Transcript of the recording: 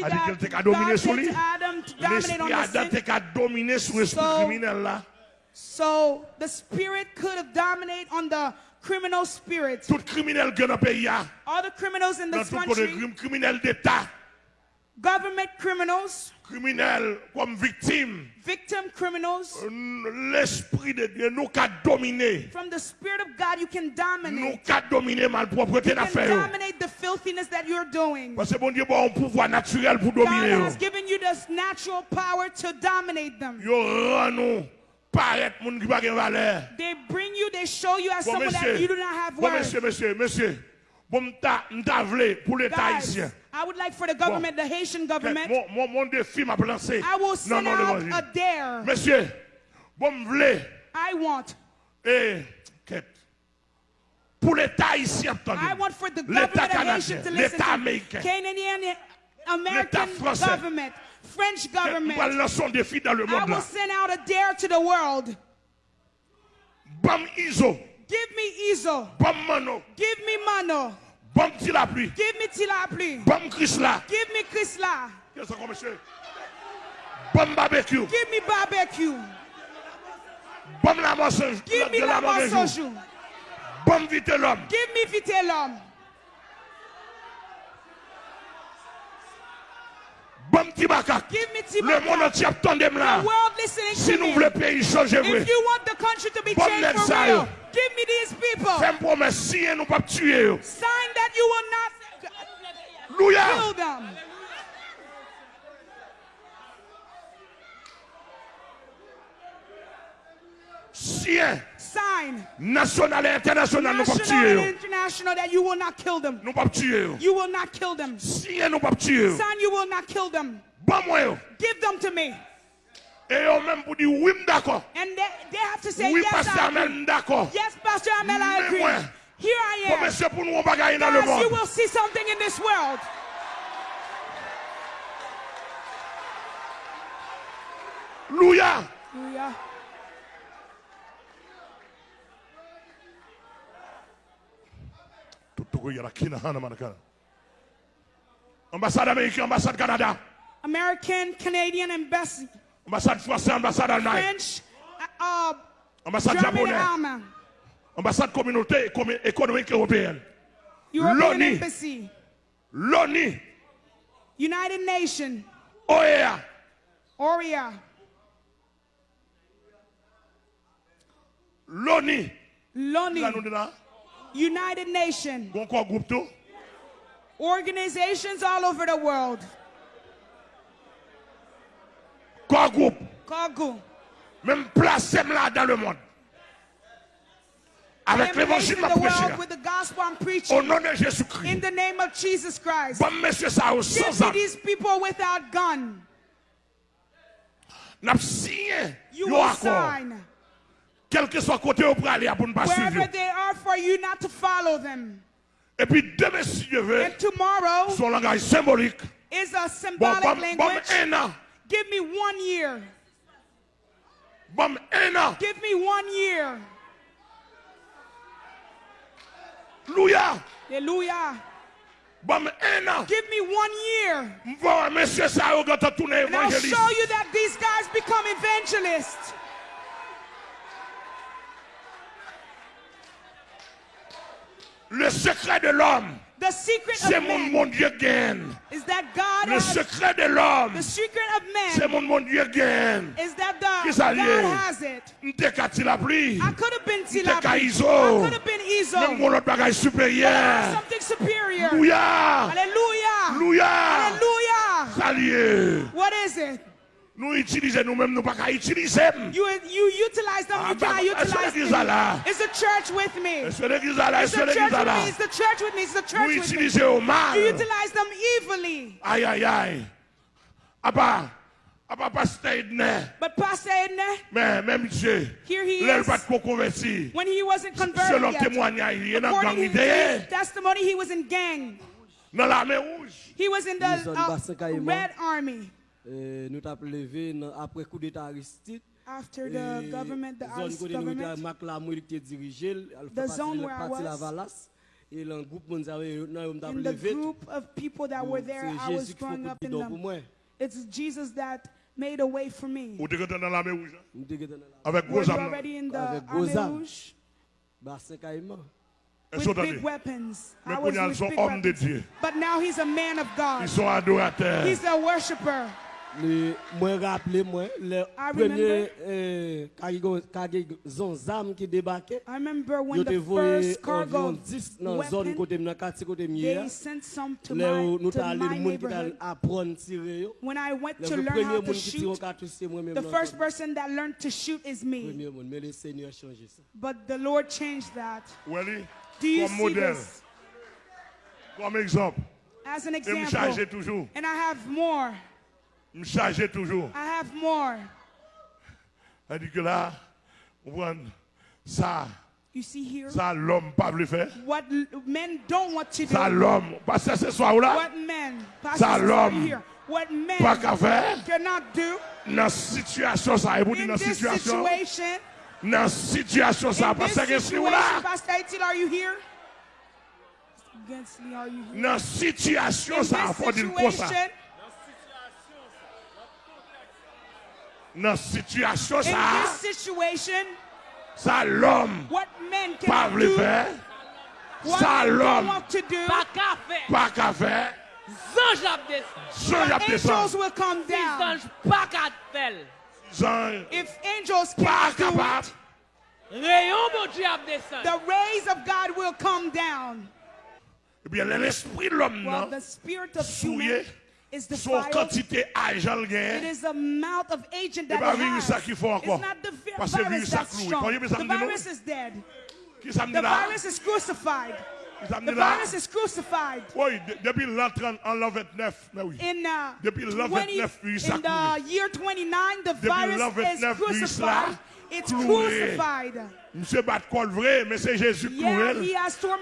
see A dit qu'elle that te ka domine God sou li. Adam dominate L'esprit Adam te ka domine sou esprit So- criminel la. So the spirit could have dominated on the criminal spirit. Tout criminel gen peyi ya. All the criminals in this tout country, criminel d'Etat. government criminals, Criminel kom victime. victim criminals, L'esprit de Dieu nou ka domine. from the spirit of God, you can dominate. ka domine malpropreté You na can fè yo. dominate the filthiness that you're doing. Parce que bon Dieu bon un pouvoir naturel pour God dominer yo. has given you this natural power to dominate them. Yo nou paraître moun ki pa gen valeur. They bring you, they show you as Bon someone monsieur, that you do not have bon worth. monsieur, monsieur, monsieur, bon m'ta m'ta vle pour l'État haïtien. I would like for the government, the Haitian government, Mon, mon, mon défi m'a lancé. I will Non, send non, out l'évangile. a dare. Monsieur, bon m'vle, I want, eh, l'État ici entendu. L'État canadien, l'État américain, l'État français. French government. Je vais lancer un défi dans le monde. I will send out a dare to the world. Bam ISO. Give me ISO. Bam Mano. Give me Mano. Bam Tilaplu. Give me Tilaplu. Bam Chrysla. Give me Chrysla. Qu'est-ce que monsieur? Bam barbecue. Give me barbecue. Bam la mensonge. Give me la mensonge. Bon vite l'homme. Give me vite l'homme. Bon petit bacac. Give me petit Le monde entier attendez là. Si to nous voulons pays changer, If you want the country to be bon changed for real, give me these people. Fais promesse, si nous pas tuer. Sign that you will not kill them. Sien, Sign, national et international, nous pas national tuer. and international, that you will not kill them. Nous pas tuer. You will not kill them. Sien, nous pas tuer. Sign, you will not kill them. Bon moi. Give them to me. Et yo même pour dire oui, d'accord. And they, they have to say, Oui, yes, agree. Amel, d'accord. Yes, Pastor Amel, I agree. moi, Here I am. monsieur, pour nous, on dans le Guys, you will see something in this world. Hallelujah. Tout le monde qui est là, Ambassade américaine, ambassade Canada, American, Canadian embassy, ambassade française, ambassade Allemagne, French, uh, ambassade japonaise, ambassade communauté économique européenne, European L'ONU. embassy, l'ONU, United Nations, OEA, ORIA, l'ONU. Là, United Nations, bon quoi groupe tout, organizations all over the world. quoi groupe, Kogu. même place là dans le monde. Avec l'évangile in m'a the with the gospel I'm Au nom de in Jésus-Christ. the name of Jesus Christ. Bon monsieur ça au sans me âme. these people without gun. N'a signé You will sign Quel que soit côté aller pour ne pas wherever they are for you not to follow them. Et puis demain si Dieu veut, And tomorrow son langage symbolique. is a symbolic bon, bon, language. un an. Give me one year. Bon, un an. Give me one year. Alléluia. Hallelujah. Give me one year. Bon, monsieur ça au gâteau tourner And I'll show you that these guys become evangelists. Le secret de l'homme, c'est mon mon Dieu gagne. Le secret de l'homme, c'est mon mon Dieu gagne. Ki sa liye? Nte ka ti la pli, nte ka izo, mwen mwen lot bagay superyen. Louya! Louya! Sa liye! Nous utilisons nous-mêmes, nous pas qu'à utiliser. You you utilize them, Ah, you bah, cannot utilize them. est? It's the church with me. Est-ce que l'église est là? It's the church with me. It's the church with me. It's the Nous church with me. utilisons au mal. You utilize them evilly. Aïe, aïe, aïe. À part, à part pasteur Edner, But Pastor Edna, mais même Dieu, here he l'aile is. pas de converti. When he wasn't Selon converted yet, témoignage, il est dans gang according to idée. his testimony, he was in gang. Dans l'armée rouge. He was in the uh, passé carrément. Red Army. Euh, nous avons levé après coup d'État Aristide. After the et government, the Aristide government, Mac Lamour qui était dirigé, the zone where I was, et le groupe nous avons levé. In the group of people that were there, I was growing up in them. It's Jesus that made a way for me. Ou t'es dans l'armée rouge? Avec gros armes. Avec gros armes. Bah, c'est carrément. with big weapons. I was with big weapons. But now he's a man of God. He's a worshiper. Mwen rappele mwen, le premye eh, kage zon zam ki debake, yo te voye anvyon 10 nan zon kote mnen, kati kote mye, le nou tali moun ki tal apron tire yo, le premye moun ki tiro katou se mwen mwen mwen. The first person that learned to shoot is me. Premye moun, men le seigneur chanje sa. But the Lord changed that. Weli, kom model, kom ekzamp, e m chanje toujou. And I have more. Me charger toujours. I have more. C'est-à-dire que là, on voit ça, You see here? ça l'homme pas veut faire. what men don't want to do. Ça l'homme, parce que ce soir là, What men, Ça, l'homme. what men pas qu'à faire. cannot do Dans situation ça, et vous dites dans situation, dans la situation ça, parce que si vous là, Pastor Aitil, are you here? Dans situation ça, faut dire quoi ça? Do, faire. what Ça men don't l'homme want to do, Pas qu'à faire. pas qu'à faire. Zange ap descend. Jean y angels will come Si down. zange pas qu'à faire. Jean If angels pas cannot do capable. it, Rayon mon Dieu ap descend. the rays of God will come down. Eh bien, l'esprit de l'homme, Well, non, the spirit of is son defiled. quantité agent le It the amount of agent that it has. It's not the vi- Parce que virus virus that's strong. Voyez, mais ça The me dit non? virus is dead. Qui ça me The virus is crucified. Qui ça me The virus is crucified. Oui, depuis l'an 30, en l'an 29, mais oui. In, uh, Depuis l'an 20 29, virus ça in the year 29, the virus is 29, virus crucified. It's crucified. Monsieur bat col vrai, mais c'est Jésus Yeah, he has tormented